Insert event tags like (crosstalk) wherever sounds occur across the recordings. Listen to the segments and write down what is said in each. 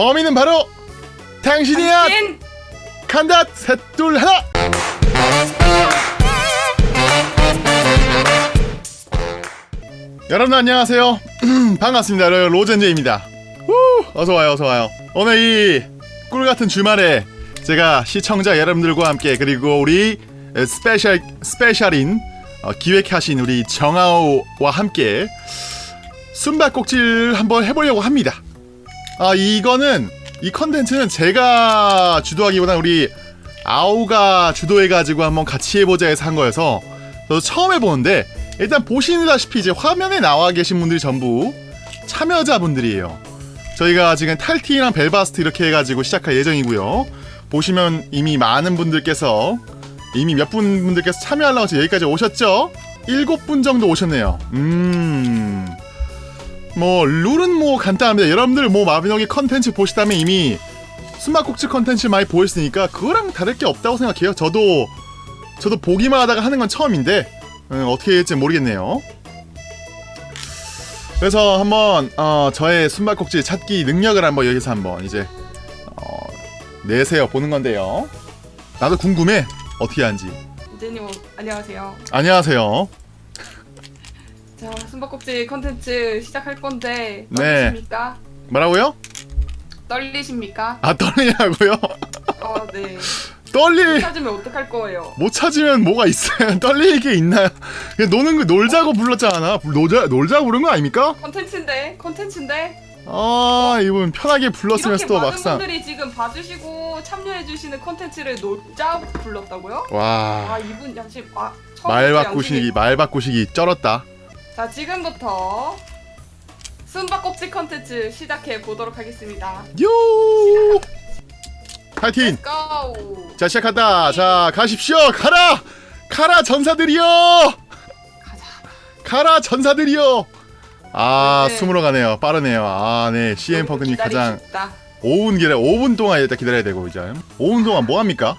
범인은 바로 당신이야. 당신 간다. 셋 둘 하나. 여러분 안녕하세요. (clears throat) 반갑습니다. 로젠제입니다. 후, 어서 와요, 어서 와요. 오늘 이 꿀 같은 주말에 제가 시청자 여러분들과 함께 그리고 우리 special special인 어, 기획하신 우리 정아오와 함께 숨바꼭질 한번 해보려고 합니다. 아 이거는 이 컨텐츠는 제가 주도하기보다 우리 아오가 주도해가지고 한번 같이 해보자 해서 한 거여서 저도 처음 해보는데 일단 보시다시피 이제 화면에 나와 계신 분들이 전부 참여자분들이에요. 저희가 지금 탈티랑 벨바스트 이렇게 해가지고 시작할 예정이고요. 보시면 이미 많은 분들께서 이미 몇 분 분들께서 참여하려고 여기까지 오셨죠? 일곱 분 정도 오셨네요. 음. 뭐 룰은 뭐 간단합니다. 여러분들 뭐 마비노기 컨텐츠 보시다면 이미 숨바꼭질 컨텐츠 많이 보였으니까 그거랑 다를 게 없다고 생각해요. 저도 저도 보기만 하다가 하는 건 처음인데 음, 어떻게 될지 모르겠네요. 그래서 한번 어, 저의 숨바꼭질 찾기 능력을 한번 여기서 한번 이제 어, 내세워 보는 건데요. 나도 궁금해 어떻게 하는지. 이제님 안녕하세요. 안녕하세요. 자 숨바꼭질 컨텐츠 시작할 건데 네. 떨리십니까? 뭐라고요? 떨리십니까? 아 떨리냐고요? 어 네. 떨리 찾으면 어떡할 거예요? 못 찾으면 뭐가 있어요? (laughs) 떨릴 게 있나요? 그냥 노는 거 놀자고 불렀잖아. 놀자 놀자고 부른 거 아닙니까? 컨텐츠인데 컨텐츠인데 아 이분 편하게 불렀으면 이렇게 또 많은 막상 분들이 지금 봐주시고 참여해주시는 컨텐츠를 놀자 불렀다고요? 아와 이분 양심 아 말 바꾸시기 말 바꾸시기 쩔었다. 자 지금부터 숨바꼭질 컨텐츠 시작해 보도록 하겠습니다. 요 파이팅! 자 시작한다. 자 가십시오. 가라 가라 전사들이여 가자. 가라 전사들이여. 아 네. 숨으러 가네요. 빠르네요. 아네 CM 펑크님 가장 기다리십니다. 5분 기다려 5분 동안 일단 기다려야 되고 이제 5분 동안 뭐 합니까?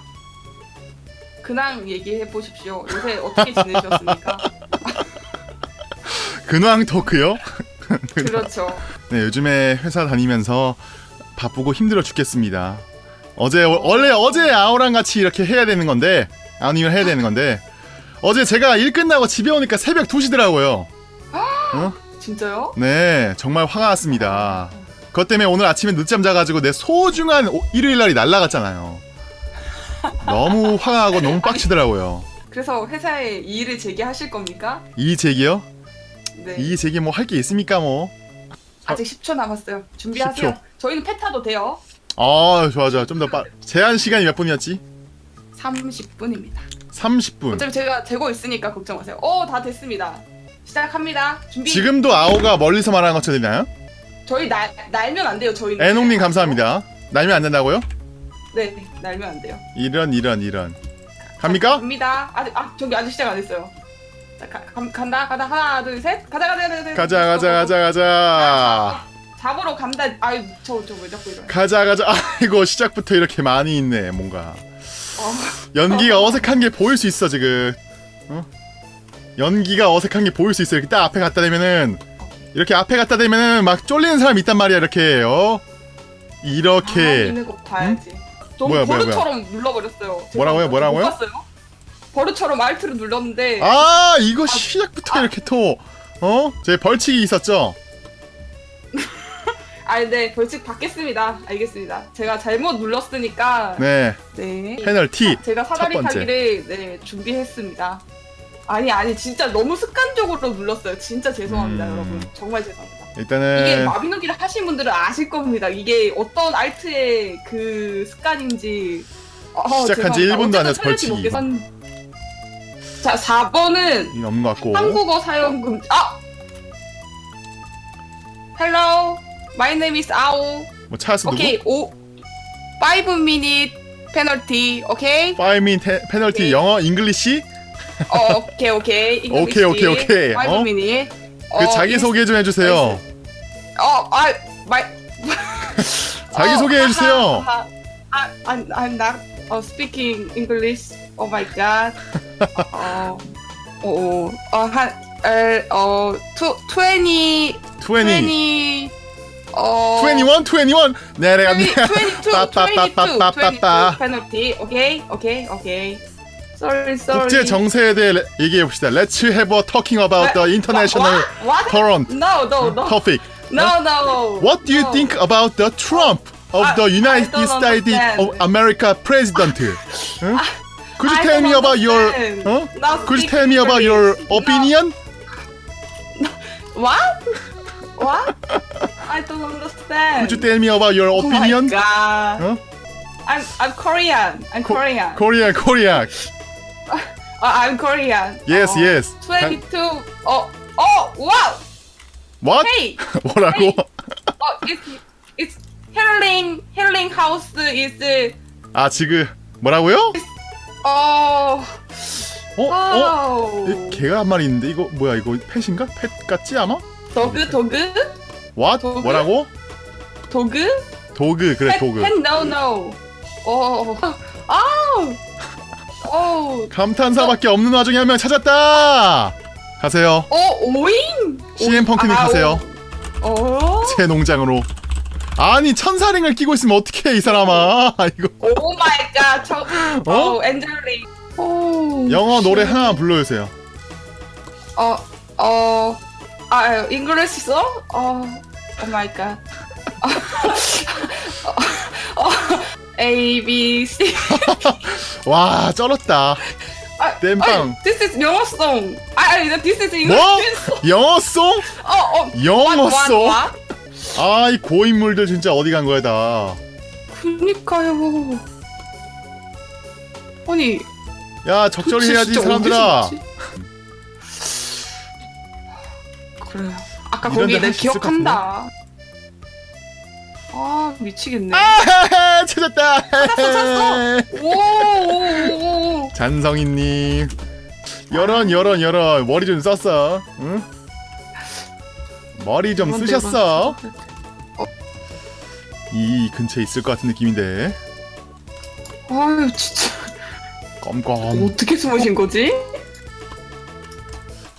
근황 얘기해 보십시오. 요새 어떻게 지내셨습니까? (laughs) 근황 토크요? (laughs) 그렇죠. 네, 요즘에 회사 다니면서 바쁘고 힘들어 죽겠습니다. 어제 원래 어제 아오랑 같이 이렇게 해야 되는 건데 아니면 해야 되는 건데 어제 제가 일 끝나고 집에 오니까 새벽 2시더라고요. 어? 진짜요? 네, 정말 화가 났습니다. 그것 때문에 오늘 아침에 늦잠 자가지고 내 소중한 오- 일요일 날이 날라갔잖아요. 너무 화가 나고 너무 빡치더라고요. 그래서 회사에 이의를 제기하실 겁니까? 이 제기요? 네. 이 제기 뭐할 게 있습니까 뭐? 아직 10초 남았어요. 준비하세요. 10초. 저희는 패타도 돼요. 아 좋아 좋아 좀더 빠. 제한 시간이 몇 분이었지? 30분입니다. 30분. 어차피 제가 재고 있으니까 걱정 마세요. 오, 다 됐습니다. 시작합니다. 준비. 지금도 아오가 멀리서 말하는 것처럼 되나요? 저희 날 날면 안 돼요. 저희는. 애농님 감사합니다. 날면 안 된다고요? 네, 네, 날면 안 돼요. 이런 이런 이런. 갑니까? 갑니다. 아직 아 저기 아직 시작 안 했어요. 자, 가, 간다. 간다. 하나 둘셋. 가자 가자 가자 가자. 가자 가자 가자 잡으러 간다. 아이 저저왜 자꾸 이러 가자 가자. 아이고 아, 시작부터 이렇게 많이 있네 뭔가. 어. 연기가 어색한 게 보일 수 있어 지금. 어? 연기가 어색한 게 보일 수 있어. 이렇게 딱 앞에 갖다 대면은 이렇게 앞에 갖다 대면은 막 쫄리는 사람이 있단 말이야 이렇게. 어? 이렇게. 아, 있는 거 봐야지. 응? 너무 뭐야, 버릇처럼 뭐야, 뭐야. 눌러버렸어요. 뭐라고요 뭐라고요? 버릇처럼 알트를 눌렀는데 아 이거 시작부터 이렇게 또 어? 제 벌칙이 있었죠. (laughs) 아, 네 벌칙 받겠습니다. 알겠습니다. 제가 잘못 눌렀으니까 네, 네. 페널티. 제가 사다리. 타기를 네 준비했습니다. 아니 아니 진짜 너무 습관적으로 눌렀어요. 진짜 죄송합니다, 음. 여러분. 정말 죄송합니다. 이게 일단은 마비노기를 하신 분들은 아실 겁니다. 이게 어떤 알트의 그 습관인지. 어, 시작한 지 죄송합니다. 1분도 안 돼서 벌칙이. 못해서- 자, 4번은 이거 없는 것 같고. 한국어 사용 금지. 아! Hello, my name is Ao. 뭐 누구? 오케이, 오, 5 minute penalty. 오케이, 5 min penalty 오케이. 영어 English? 어, 오케이, 오케이. 오케이, 오케이, 오케이. 5 어? minute. 그 자기 소개 좀 해주세요. 어, 아, my. 자기 소개해 주세요. 아, 아, I'm, I'm not uh, speaking English. Oh my god. 어, 어, 어, 한, 어, 어, two, 20, 20. 20, 어 21, 21. 내려가. 22, 22, 22, 빠빠빠빠빠빠. 페널티. 오케이, 오케이, 오케이. Sorry, sorry. 국제 정세에 대해 레- 얘기해 봅시다. Let's have a talking about the international What? current No, no, no. topic. No, no. What do you no. think about the Trump of I- the I United don't States understand. of America president? Huh? Could you tell me about your huh? Now Could you tell me about your opinion? What? What? I don't understand. Could you tell me about your Oh my opinion? god. Huh? I'm I'm Korean. I'm Co- Korean. Korea, Korea. uh, I'm Korean. Yes, 어, yes. 22. 어, 어, wow. What? Hey. 뭐라고? 어, it's it's healing healing house is 아 지금 뭐라고요? 어, 어? 어? Wow. 이 개가 한 마리 있는데 이거 뭐야 이거 pet인가? pet 같지 아마? dog dog What? 도구? 뭐라고? dog dog 그래 pet, dog pet no no. 어, 아우. 어, 감탄사밖에 없는 와중에 한 명 찾았다 가세요 어, 오잉. CM 펑크님 아, 가세요 오. 어? 제 농장으로 아니 천사링을 끼고 있으면 어떡해 이 사람아 (laughs) 이거 오 마이 갓. 저, 어? 어, 엔젤리. 오. 영어 노래 하나 불러주세요 어, 어, 아, 잉글리시 써? 어, 오 마이 갓. 어, (laughs) 어, A, B, C. (laughs) 와 쩔었다 아, 땜빵. 아니, This is 영어송. 아, 아니, this is 뭐? English. 영어송? 어, 어. 영어송? 아 이 고인물들 진짜 어디 간 거야 다 그니까요. 아니, 야 적절히 해야지 사람들아? 그래요. 아까 거기 데내 기억한다. 아, 미치겠네. 아 찾았다 찾았어. 오, 오, 오, 오. 잔성이님 여런 여런 여런 머리 좀 썼어 응? 머리 좀 쓰셨어 데가 이 근처에 있을 것 같은 느낌인데 아유, 진짜. 껌껌 어떻게 숨으신 거지?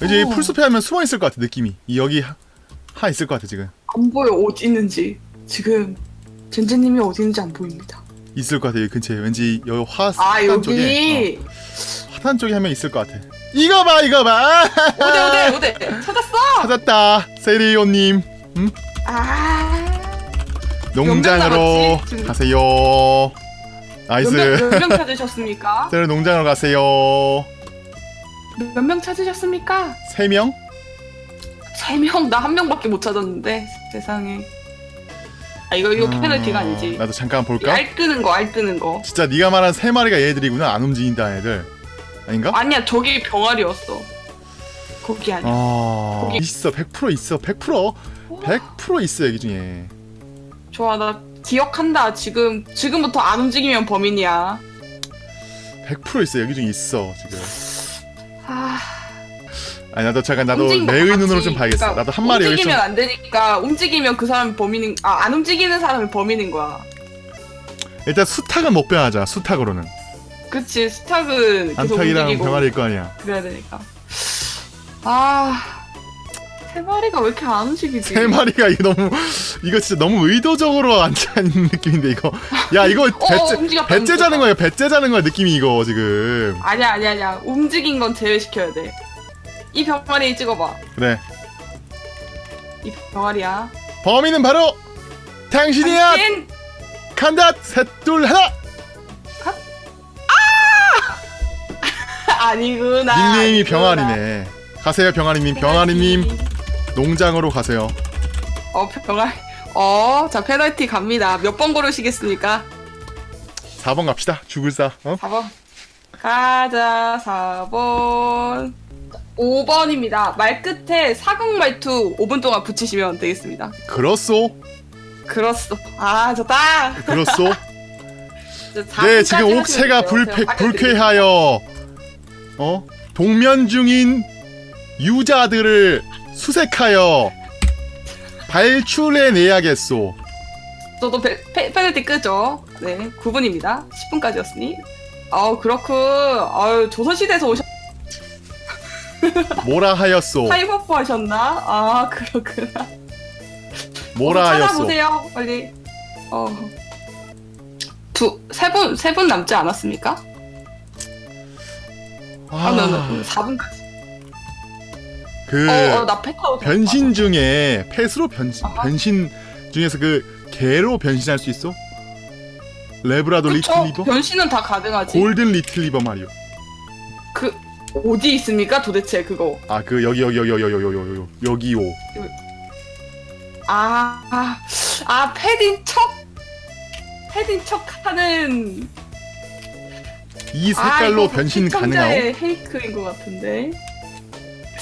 이제 이 어. 풀숲에 하면 숨어 있을 것 같아 느낌이 이 여기 하, 하 있을 것 같아 지금 안 보여, 어디 있는지. 지금, 젠제님이 어디 있는지 안 보입니다. 있을 것 같아 여기 근처에 왠지 여기 화 아, 쪽에 여기. 어, 하단 쪽에 한명 있을 것 같아 이거 봐 이거 봐 어디, 어디, (laughs) 어디. 찾았어! 찾았다 세리오님 아. 농장으로 남았지? 지금- 가세요 nice 몇명 찾으셨습니까? (laughs) 세리 농장으로 가세요 몇 명 찾으셨습니까? 세 명? 세 명? 나 한 명밖에 못 찾았는데 세상에 아 이거 이거 음, 페널티가 아니지 나도 잠깐 볼까? 알 끄는 거알 끄는 거 진짜 네가 말한 세 마리가 얘들이구나 안 움직인다 애들 아닌가? 아니야 저기 병아리였어 거기 아니야 아. 거기- 있어 100% 있어 100% 100% 있어 여기 중에. 좋아 나 기억한다. 지금 지금부터 안 움직이면 범인이야. 100% 있어 여기 중에 있어 지금. 아. 아니 나도 잠깐 나도 움직인 것 내의 같지. 눈으로 좀 봐야겠어. 그러니까 나도 한 마리 여기 좀 움직이면 안 되니까 움직이면 그 사람이 범인인 아 안 움직이는 사람이 범인인 거야. 일단 수탉은 못 변하자 수탉으로는. 그치 스탁은 계속 안탉이랑 움직이고 병아리일 거 아니야. 그래야 되니까 아 세 마리가 왜 이렇게 안 움직이지? 세 마리가 이거 너무 이거 진짜 너무 의도적으로 앉아 있는 (laughs) 느낌인데 이거. 야 이거 어, 배째 움직였다, 배째 자는. 거야 배째 자는 거야 느낌이 이거 지금. 아니야 아니야 아니야. 움직인 건 제외시켜야 돼이 병아리 찍어봐. 그래. 이 병아리야. 범인은 바로 당신이야! 당신! 간다 셋둘 하나! (laughs) 아니구나. 닉네임이 아니구나. 병아리네 가세요 병아리님. 병아리님 농장으로 가세요. 어 병아리 어자 페널티 갑니다. 몇 번 고르시겠습니까? 4번 갑시다. 죽을 사 어? 4번. 가자 4번. 5번입니다. 말끝에 사극말투 5분 동안 붙이시면 되겠습니다. 그렇소? 그렇소. 아 좋다. 그렇소? (laughs) 네 4분까지 지금 알려드릴게요. 불쾌하여. 어? 동면 중인 유자들을 수색하여 발출해 내야겠소 저도 페, 페, 페널티 끄죠. 네, 9분입니다. 10분까지였으니. 아우, 그렇군. 아유, 조선시대에서 오셨, 뭐라 하였소 (laughs) 사이버프 하셨나? 아, 그렇구나. 모라였어. 찾아보세요 빨리. 어. 두세 분세 분 남지 않았습니까? 아, 나, 나, 4분까지. 그 어, 어, 변신 맞아. 중에 pet으로 변신 아하. 변신 중에서 그 개로 변신할 수 있어? 래브라도 리트리버? 변신은 다 가능하지. 골든 리트리버 말이요. 그 어디 있습니까 도대체 그거? 아 그 여기 여기 여기 여기 여기 여기 여기요. 아아 아, 패딩 척 패딩 척하는 이 색깔로 아, 변신 가능하오? fake인 것 같은데.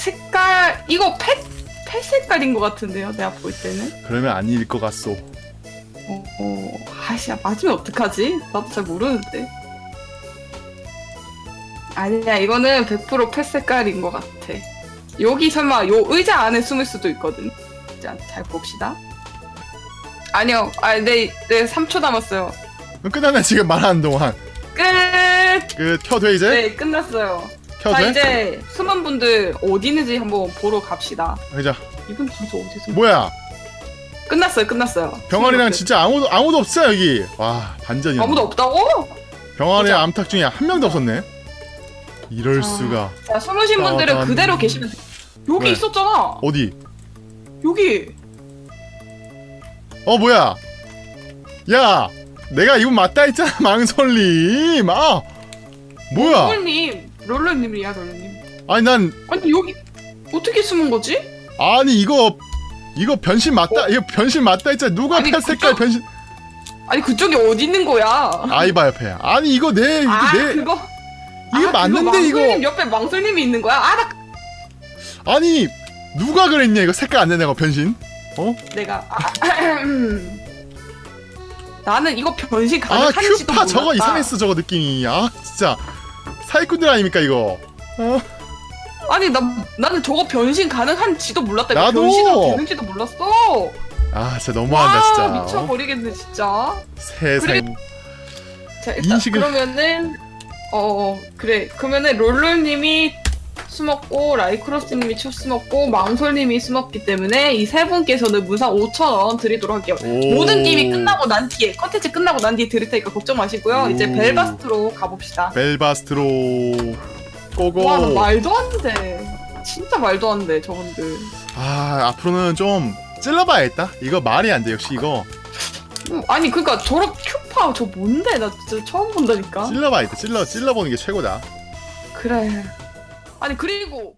색깔 이거 펫, 펫 색깔인 것 같은데요 내가 볼 때는? 그러면 아닐 것 같소. 어, 어 아씨야 맞으면 어떡하지? 나도 잘 모르는데. 아니야 이거는 100%펫 색깔인 것 같아. 여기 설마 요 의자 안에 숨을 수도 있거든. 자, 잘 봅시다. 아니요 아네 네, 3초 남았어요. 끝났네 지금 말하는 동안. 끝! 그 켜돼 이제? 네, 끝났어요. 자, 켜돼? 이제 숨은 분들 어디 있는지 한번 보러 갑시다. 그자 이분 진짜 어디 숨? 뭐야? 끝났어요, 끝났어요. 병아리랑 숨은 진짜 아무도 아무도 없어 여기. 와 분들. 반전이야. 아무도 없다고? 병아리랑 보자. 암탉 중에 한 명도 없었네. 이럴 아. 수가. 자, 숨으신 분들은 따단. 그대로 계시면 돼. 여기 왜? 있었잖아. 어디? 여기. 어 뭐야? 야, 내가 이분 맞다 했잖아 망설림. 아, 뭐야? 롤님, 롤러님이야, 롤러님. 아니 난 아니 여기 어떻게 숨은 거지? 아니 이거 이거 변신 맞다. 이거 변신 맞다 했잖아. 누가 어? 아니, 펫 색깔 그쪽- 변신? 아니 그쪽이 어디 있는 거야? 아이바 옆에. 아니 이거 내 이게 아, 내 그거. 이게 아, 맞는데 그거 이거. 망설님 옆에 망설님이 있는 거야? 아, 나 아니 누가 그랬냐 이거 색깔 안거 변신? 어? 내가 아, 나는 이거 변신 아 가능한지도 큐파 몰랐다. 저거 이상했어 저거 느낌이. 아 진짜 사기꾼들 아닙니까 이거? 어? 아니 나 나는 저거 변신 가능한지도 몰랐다. 나도! 변신도 되는지도 몰랐어. 아 진짜 너무한다 진짜. 어? 미쳐버리겠네 진짜. 세상. 자 일단 인식을- 그러면은 어, 어 그래 그러면은 롤롤님이 숨었고 라이크로스님이 첫 숨었고 망솔님이 숨었기 때문에 이 세 분께서는 무상 5천 원 드리도록 할게요. 오. 모든 게임이 끝나고 난 뒤에 컨텐츠 끝나고 난 뒤에 드릴 테니까 걱정 마시고요. 오. 이제 벨바스트로 가봅시다. 벨바스트로 고고. 와, 나 말도 안 돼. 진짜 말도 안 돼, 저분들. 아 앞으로는 좀 찔러봐야겠다. 이거 말이 안 돼 역시 이거 음, 아니, 그니까 저런 큐파 저 뭔데? 나 진짜 처음 본다니까. 찔러봐야겠다. 찔러 찔러보는 게 최고다. 그래. 아니, 그리고